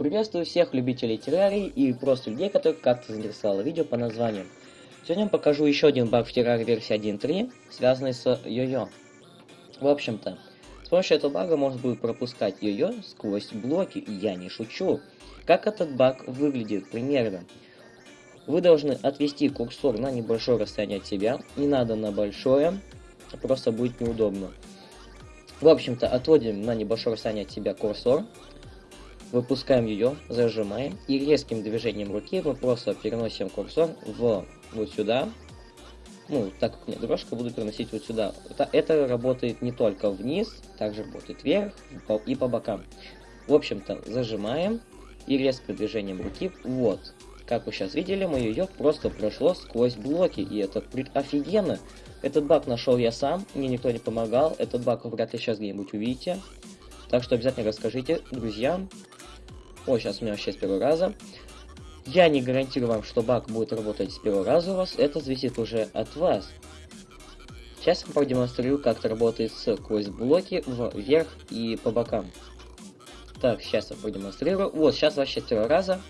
Приветствую всех любителей террарии и просто людей, которых как-то заинтересовало видео по названию. Сегодня я покажу еще один баг в террарии версии 1.3, связанный с йо-йо. В общем-то, с помощью этого бага можно будет пропускать йо-йо сквозь блоки, я не шучу. Как этот баг выглядит примерно? Вы должны отвести курсор на небольшое расстояние от себя, не надо на большое, просто будет неудобно. В общем-то, отводим на небольшое расстояние от себя курсор, выпускаем ее, зажимаем, и резким движением руки мы просто переносим курсор в вот сюда. Ну, так как у меня дорожка, буду переносить вот сюда. Это, это работает не только вниз, также работает вверх и по бокам. В общем-то, зажимаем и резким движением руки, вот. Как вы сейчас видели, мое ее просто прошло сквозь блоки, и это офигенно. Этот баг нашел я сам, мне никто не помогал, этот баг вы вряд ли сейчас где-нибудь увидите. Так что обязательно расскажите друзьям, о, сейчас у меня вообще с первого раза. Я не гарантирую вам, что баг будет работать с первого раза у вас. Это зависит уже от вас. Сейчас я продемонстрирую, как это работает сквозь блоки вверх и по бокам. Так, сейчас я продемонстрирую. Вот, сейчас вообще с первого раза.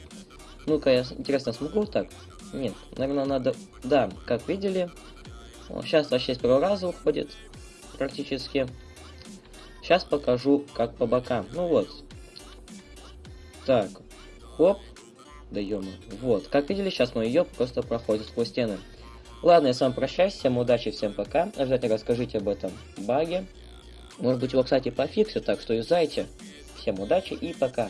Ну-ка, я интересно смогу так? Нет, наверное, надо... Да, как видели. Сейчас вообще с первого раза уходит. Практически. Сейчас покажу, как по бокам. Ну вот, так, хоп. Да. Вот, как видели, сейчас мой ее просто проходит сквозь стены. Ладно, я с вами прощаюсь, всем удачи, всем пока. Обязательно расскажите об этом баге. Может быть его, кстати, пофиксят, так что юзайте. Всем удачи и пока.